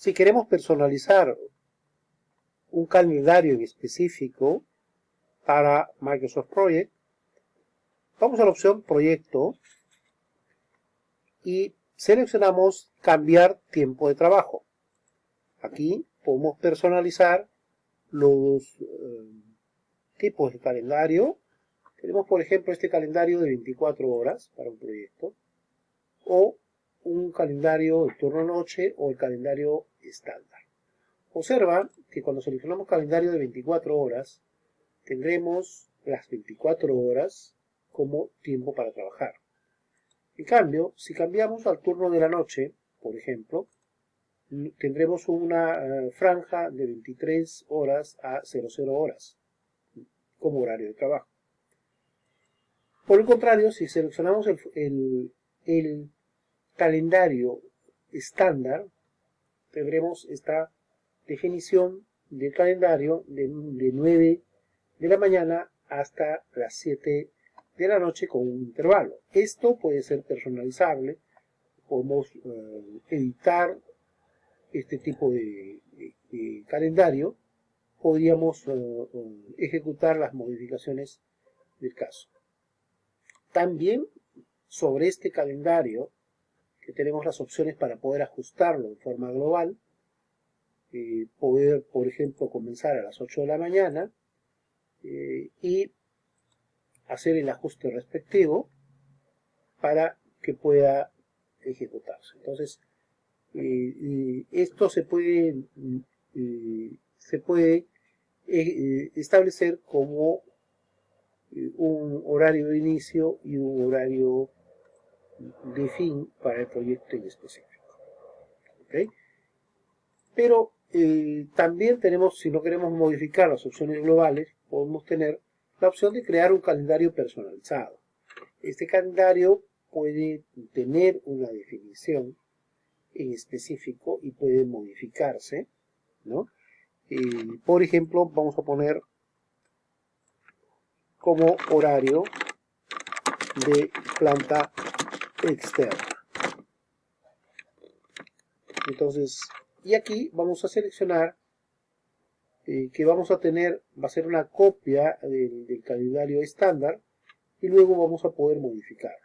Si queremos personalizar un calendario en específico para Microsoft Project, vamos a la opción Proyecto y seleccionamos Cambiar tiempo de trabajo. Aquí podemos personalizar los eh, tipos de calendario. Tenemos, por ejemplo, este calendario de 24 horas para un proyecto, o un calendario de turno-noche o el calendario estándar. Observa que cuando seleccionamos calendario de 24 horas, tendremos las 24 horas como tiempo para trabajar. En cambio, si cambiamos al turno de la noche, por ejemplo, tendremos una eh, franja de 23 horas a 00 horas como horario de trabajo. Por el contrario, si seleccionamos el, el calendario estándar, tendremos esta definición del calendario de, 9 de la mañana hasta las 7 de la noche con un intervalo. Esto puede ser personalizable, podemos eh, editar este tipo de, calendario, podríamos eh, eh, ejecutar las modificaciones del caso. También sobre este calendario, que tenemos las opciones para poder ajustarlo de forma global, eh, poder, por ejemplo, comenzar a las 8 de la mañana y hacer el ajuste respectivo para que pueda ejecutarse. Entonces, esto se puede, se puede eh, establecer como eh, un horario de inicio y un horario de fin para el proyecto en específico. Pero eh, también tenemos, si no queremos modificar las opciones globales, podemos tener la opción de crear un calendario personalizado. Este calendario puede tener una definición en específico y puede modificarse, ¿no? por ejemplo, vamos a poner como horario de planta externa. Entonces, y aquí vamos a seleccionar eh, que vamos a tener, va a ser una copia del, calendario estándar y luego vamos a poder modificarlo.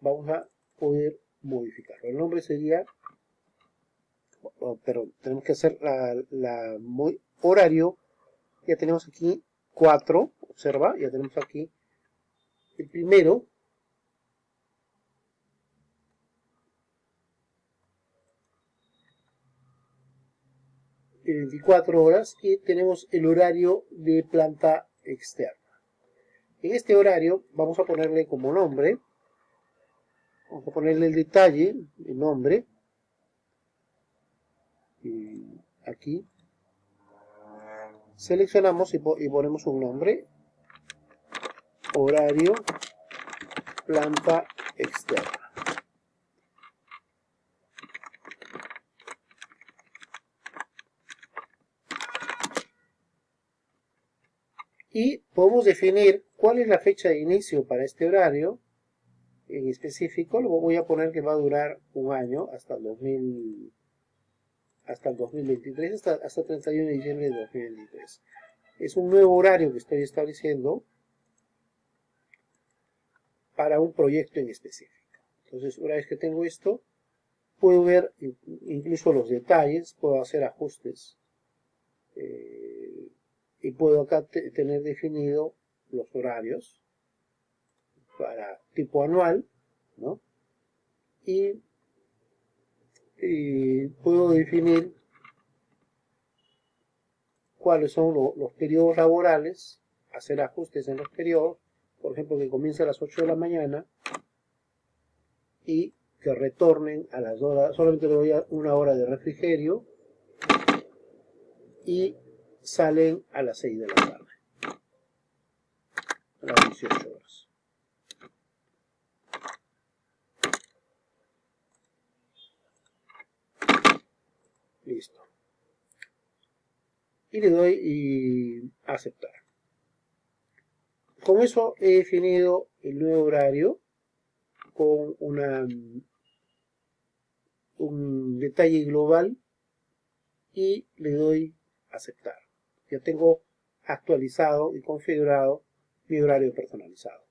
Vamos a poder modificarlo. El nombre sería, oh, pero tenemos que hacer la, horario. Ya tenemos aquí 4, observa, ya tenemos aquí el primero. 24 horas y tenemos el horario de planta externa. En este horario vamos a ponerle como nombre Vamos a ponerle el detalle, el nombre. Aquí. Seleccionamos y, ponemos un nombre. Horario planta externa. Y podemos definir cuál es la fecha de inicio para este horario en específico, lo voy a poner que va a durar un año hasta el 2000, hasta el 2023, hasta, hasta 31 de diciembre de 2023. Es un nuevo horario que estoy estableciendo para un proyecto en específico. Entonces, una vez que tengo esto, puedo ver incluso los detalles, puedo hacer ajustes eh, y puedo acá tener definido los horarios para tipo anual, ¿no? Y, puedo definir cuáles son los periodos laborales, hacer ajustes en los periodos, por ejemplo que comience a las 8 de la mañana y que retornen a las horas, solamente le doy una hora de refrigerio y salen a las 6 de la tarde, a las 18 horas. Listo. Y le doy y aceptar. Con eso he definido el nuevo horario con una un detalle global y le doy aceptar. Ya tengo actualizado y configurado mi horario personalizado.